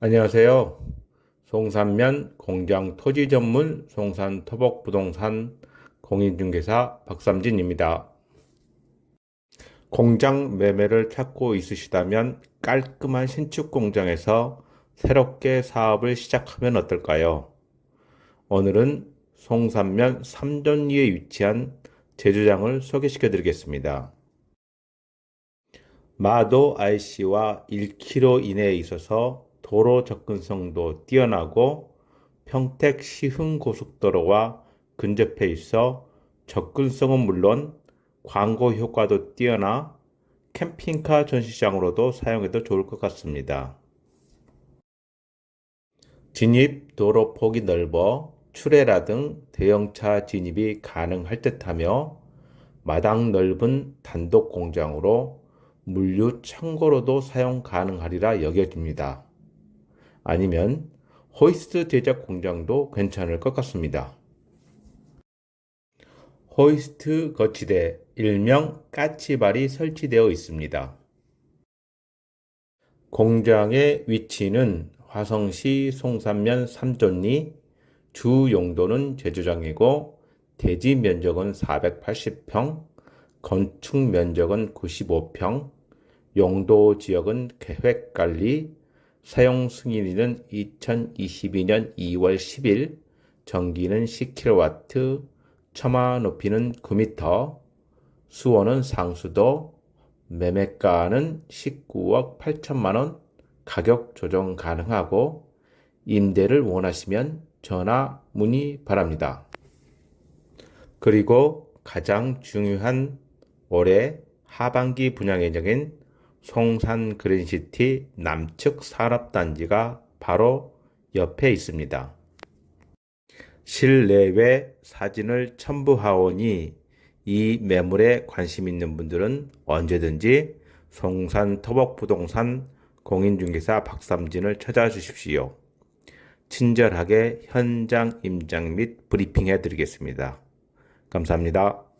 안녕하세요. 송산면 공장 토지 전문 송산 토복 부동산 공인중개사 박삼진입니다. 공장 매매를 찾고 있으시다면 깔끔한 신축 공장에서 새롭게 사업을 시작하면 어떨까요? 오늘은 송산면 삼전리에 위치한 제주장을 소개시켜 드리겠습니다. 마도 IC와 1km 이내에 있어서 도로 접근성도 뛰어나고 평택 시흥 고속도로와 근접해 있어 접근성은 물론 광고 효과도 뛰어나 캠핑카 전시장으로도 사용해도 좋을 것 같습니다. 진입 도로 폭이 넓어 출애라 등 대형차 진입이 가능할 듯하며 마당 넓은 단독 공장으로 물류 창고로도 사용 가능하리라 여겨집니다. 아니면 호이스트 제작 공장도 괜찮을 것 같습니다. 호이스트 거치대 일명 까치발이 설치되어 있습니다. 공장의 위치는 화성시 송산면 삼존리 주 용도는 제주장이고 대지 면적은 480평, 건축 면적은 95평, 용도 지역은 계획관리, 사용 승인일은 2022년 2월 10일, 전기는 10kW, 처마 높이는 9m, 수원은 상수도, 매매가는 19억 8천만원, 가격 조정 가능하고, 임대를 원하시면 전화 문의 바랍니다. 그리고 가장 중요한 올해 하반기 분양 예정인 송산 그린시티 남측 산업단지가 바로 옆에 있습니다. 실내외 사진을 첨부하오니 이 매물에 관심 있는 분들은 언제든지 송산 토복부동산 공인중개사 박삼진을 찾아주십시오. 친절하게 현장 임장 및 브리핑해 드리겠습니다. 감사합니다.